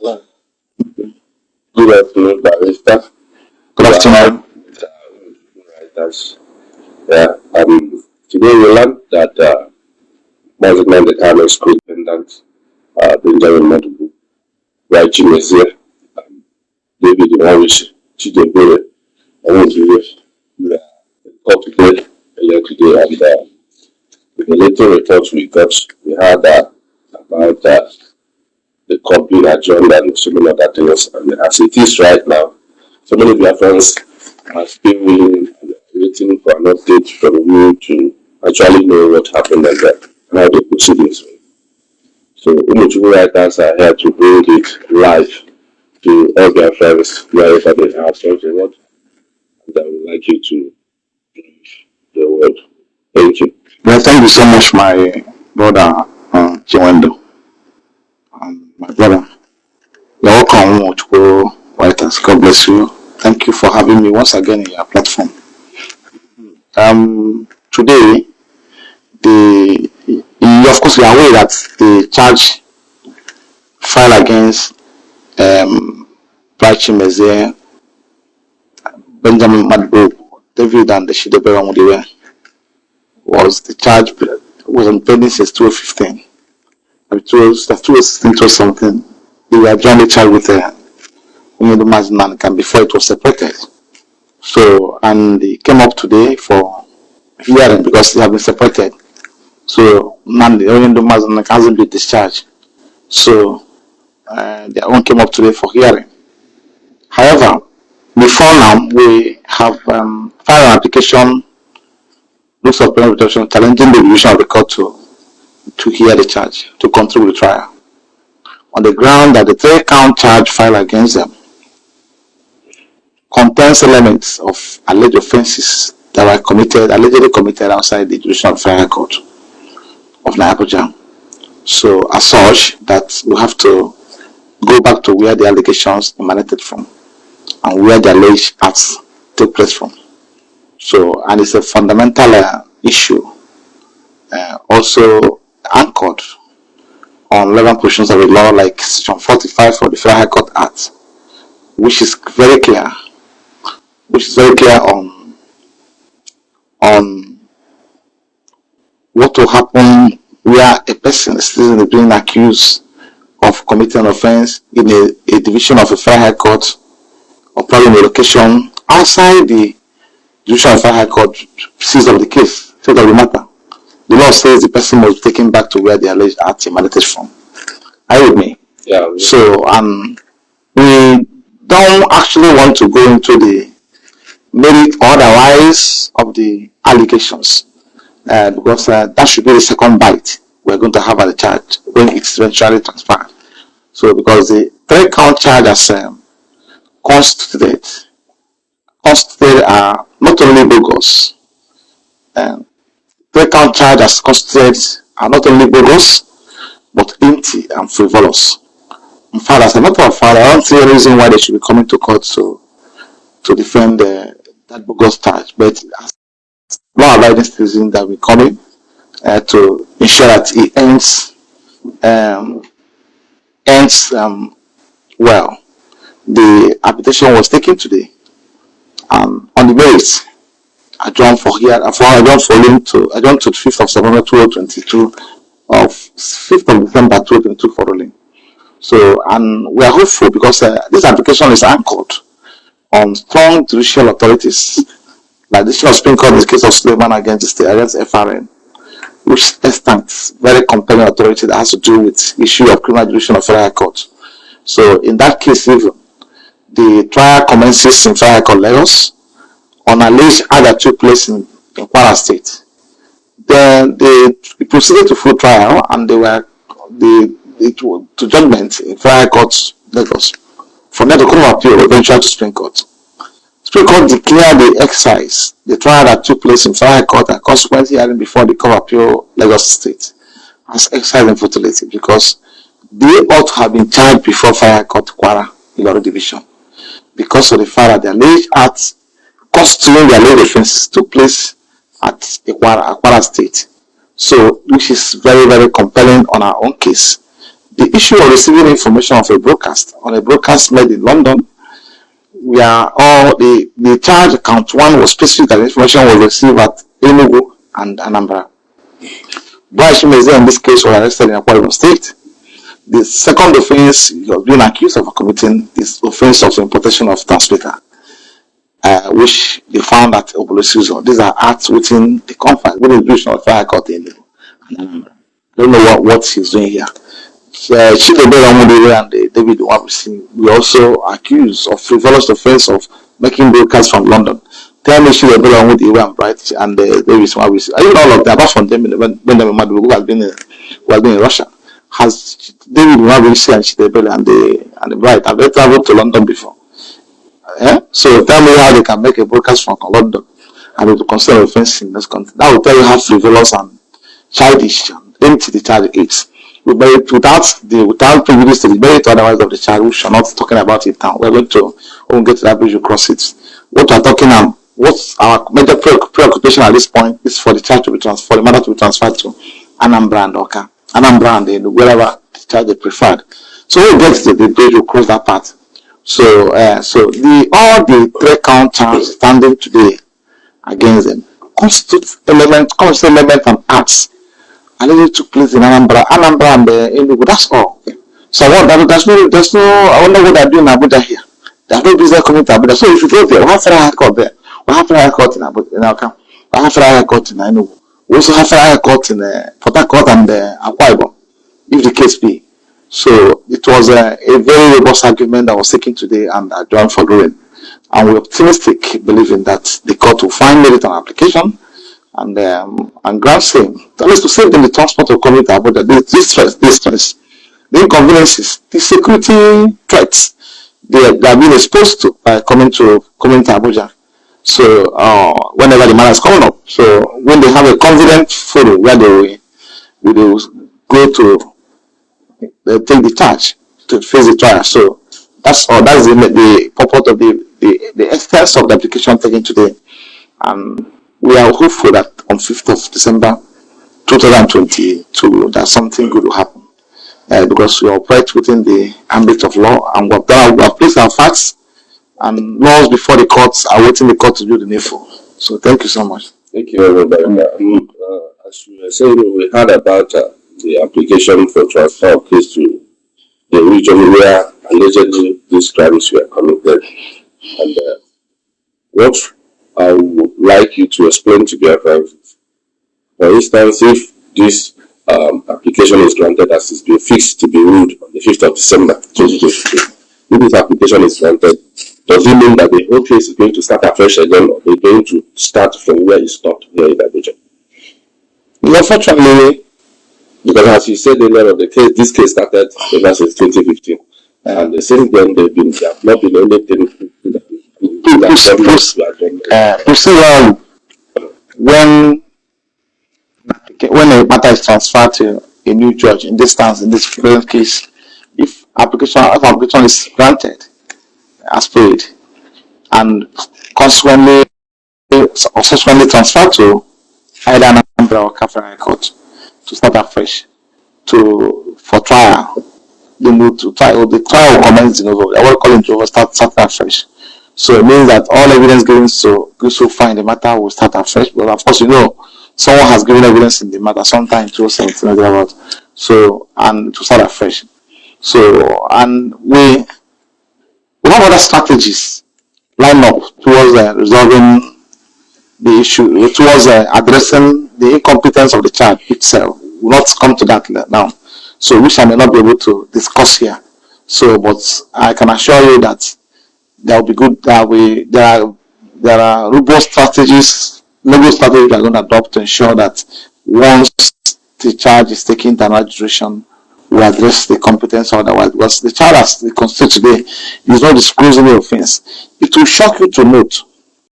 Good afternoon, Barrister. Good afternoon. Writers. Yeah, um, today we learned that uh, Mazi Nnamdi Kanu School Attendant, uh, Benjamin Madubu, Raichi Messiah, um, David Iwawish, Chidebere, and are publicly earlier today, and uh, with the little reports we got, we heard uh, about uh, the court being adjourned and so many other things. And as it is right now, so many of your friends are still willing waiting for an update from you to actually know what happened and, uh, and how the proceedings went. So Umuchubu writers are here to bring it live to all their friends wherever they are. So the word that I would like you to brief the word. Thank you. Well, thank you so much, my brother uh. My brother, you're welcome, Umuchubu writers. God bless you. Thank you for having me once again in your platform. Um, today, the of course, you are aware that the charge filed against um, Prachi Meze, Benjamin Madbo, David and the Shidebera Mudiwe was the charge was on pending since 2015. It was that 2016 to something. They were jointly charged with a uh, Umedu Mazinan before it was separated. So, and they came up today for hearing because they have been separated. So, Nandi, Umedu Mazinan hasn't been discharged. So, uh, their own came up today for hearing. However, before now, we have um, filed an application, looks of parent protection, challenging the division of the court to, to hear the charge, to control the trial, on the ground that the three count charge filed against them contains elements of alleged offences that were committed, allegedly committed outside the jurisdiction of Federal Court of Nigeria. So, as such, that we have to go back to where the allegations emanated from and where the alleged acts took place from. So, and it's a fundamental uh, issue, uh, also anchored on 11 provisions of the law like section 45 of the Federal High Court Act, which is very clear, which is very clear on, on what will happen where a person is being accused of committing an offense in a, a division of a Federal High Court or probably a location outside the judicial Federal High Court sees of the case, state of the matter. The law says the person must be taken back to where the alleged act emanated from. Are you with me? Yeah. we- So um, we don't actually want to go into the merit or otherwise of the allegations uh, because uh, that should be the second bite we're going to have at the charge when it's eventually transferred. So because the three count charge as um, constituted, constituted are not only bogus, um, three count charge as constituted are not only bogus, but empty and frivolous. In fact, as a matter of fact, I don't see any reason why they should be coming to court to to defend uh, that bogus charge. But as law-abiding citizens that will come in uh, to ensure that it ends um, ends um, well. The application was taken today um, on the merits adjourned for here for for link to adjourned to 5th of September 2022 of 5th of December 2022 for ruling. So, and we are hopeful because uh, this application is anchored on strong judicial authorities, like the Supreme Court in the case of Suleiman against the against FRN, which extant very compelling authority that has to do with issue of criminal jurisdiction of federal court. So, in that case, even the trial commences in federal court Lagos on alleged act that took place in, in Kwara State. Then they proceeded to full trial and they were the to judgment in federal court Lagos. From there, the Court of Appeal eventually to Supreme Court. Supreme Court declared the exercise, the trial that took place in federal court and consequently hearing before the Court of Appeal Lagos State as exercise in futility because they ought to have been charged before federal court Kwara Ilorin Division because of the fact that the alleged acts constituting the alleged offenses took place at Kwara, Kwara State. So, which is very, very compelling on our own case. the issue of receiving information of a broadcast on a broadcast made in London, we are all the, the charge account one was specific that information was received at Enugu and Anambra. Boy in this case was arrested in Akwa State. The second offense, he was being accused of committing this offense of importation of transmitter, uh, which they found at Obolosizo. These are acts within the confines, within the jurisdiction of Fire Court in Anambra. Don't know what, what he's doing here. Uh, Chidebe Ramudere and uh, David Wabisi were also accused of frivolous offense of making broadcasts from London. Tell me Chidebe Ramudere and Bright and uh, David Wabisi. I even all of them, apart from them, when, when the man who has been in, who has been in Russia, has David Wabisi and Chidebe and the and the Bright have they traveled to London before? Eh? So tell me how they can make a broadcast from London and it will consider offense in this country. That will tell you how frivolous and childish and empty the child is without the without prejudice to the merit otherwise of the child, we are not talking about it now. We're going to we get to that bridge, we cross it. What we're talking about, what's our major preoccupation at this point is for the child to be transferred, the mother to be transferred to Anambra and Awka, Anambra and wherever the child they preferred. So when we get to the bridge, we cross that part. So, uh, so the all the three count charges standing today against them constitute element, constitute element and acts and it took place in Anambra, Anambra and uh, Enugu. That's all. So what? There's no, there's no. I wonder what they're doing in Abuja here. There's no business coming to Abuja. So if you go there, we have Federal High Court there. We have Federal High Court in Abuja, in Aka. We have Federal High Court in Enugu. We also have Federal High Court in uh, Port Harcourt and uh, Akwa Ibom, if the case be. So it was uh, a very robust argument that was taken today and adjourned for ruling. And we're optimistic, believing that the court will find merit on application and um, and grants him that is to save them the transport of coming to Abuja, the distress, distress, the inconveniences, the security threats they, they are being exposed to by coming to coming to Abuja. So uh, whenever the matter is coming up, so when they have a confident forum where they will, they will go to they take the charge to face the trial. So that's all. That's the, the purport of the, the the essence of the application taken today. And we are hopeful that on 5th of December 2022 that something good will happen uh, because we operate within the ambit of law and we have, done, we have placed our facts and laws before the courts are waiting the court to do the needful. So thank you so much. Thank you, everybody. Um, uh, as you were saying, we heard about uh, the application for transfer of case to the region where allegedly these crimes were committed. And uh, what I would like you to explain to the. For instance, if this um, application is granted as it's been fixed to be ruled on the 5th of December 2022, if this application is granted, does it mean that the whole case is going to start afresh again or they're going to start from where it stopped here in Abuja? Unfortunately, because as you said earlier, the case, this case started ever since 2015. And since then, they've been, they have not been anything uh, procedural when when a matter is transferred to a new judge in this instance in this present case if application if application is granted as paid and consequently subsequently transferred to either Anambra or Kafra Court to start afresh to for trial the move to trial the trial commences in over I will call it over start start afresh so it means that all evidence given so good so far in the matter will start afresh. But of course, you know, someone has given evidence in the matter sometime in 2017 about. So and to start afresh. So and we we have other strategies lined up towards uh, resolving the issue, towards uh, addressing the incompetence of the child itself. We'll not come to that now. So which I may not be able to discuss here. So, but I can assure you that there will be good that we there are there are robust strategies legal strategies we are going to adopt to ensure that once the charge is taken to another jurisdiction we address the competence otherwise because the child as the constitution today is not disclosing the offense it will shock you to note